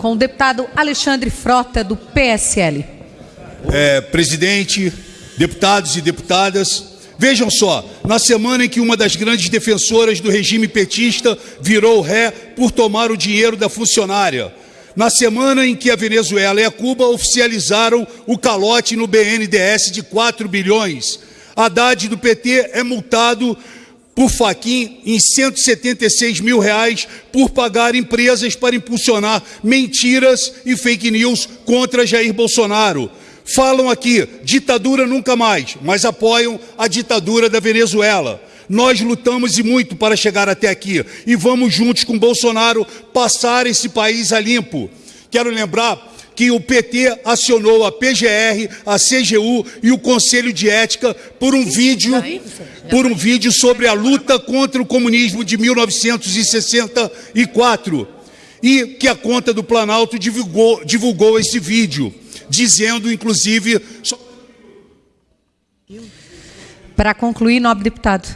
com o deputado Alexandre Frota, do PSL. É, presidente, deputados e deputadas, vejam só, na semana em que uma das grandes defensoras do regime petista virou ré por tomar o dinheiro da funcionária, na semana em que a Venezuela e a Cuba oficializaram o calote no BNDES de 4 bilhões, Haddad do PT é multado por Faquim em 176 mil reais por pagar empresas para impulsionar mentiras e fake news contra Jair Bolsonaro. Falam aqui, ditadura nunca mais, mas apoiam a ditadura da Venezuela. Nós lutamos e muito para chegar até aqui e vamos juntos com Bolsonaro passar esse país a limpo. Quero lembrar que o PT acionou a PGR, a CGU e o Conselho de Ética por um vídeo, por um vídeo sobre a luta contra o comunismo de 1964 e que a conta do Planalto divulgou, divulgou esse vídeo, dizendo, inclusive... Para concluir, nobre deputado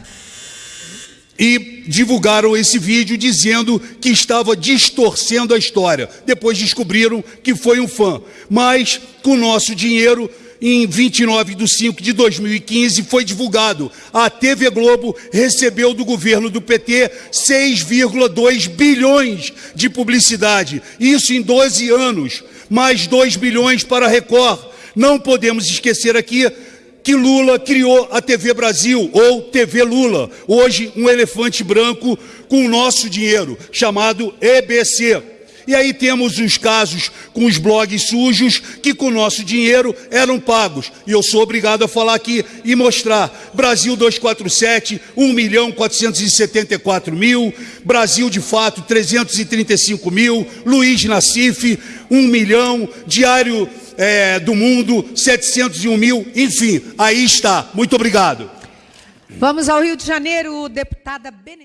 e divulgaram esse vídeo dizendo que estava distorcendo a história. Depois descobriram que foi um fã. Mas, com nosso dinheiro, em 29 de 5 de 2015, foi divulgado. A TV Globo recebeu do governo do PT 6,2 bilhões de publicidade. Isso em 12 anos. Mais 2 bilhões para a Record. Não podemos esquecer aqui que Lula criou a TV Brasil, ou TV Lula, hoje um elefante branco com o nosso dinheiro, chamado EBC. E aí temos os casos com os blogs sujos que com o nosso dinheiro eram pagos. E eu sou obrigado a falar aqui e mostrar. Brasil 247, 1 milhão 474 mil. Brasil de fato, 335 mil. Luiz Nassif, 1 milhão. Diário é, do mundo, 701 mil, enfim, aí está. Muito obrigado. Vamos ao Rio de Janeiro, deputada Benedita.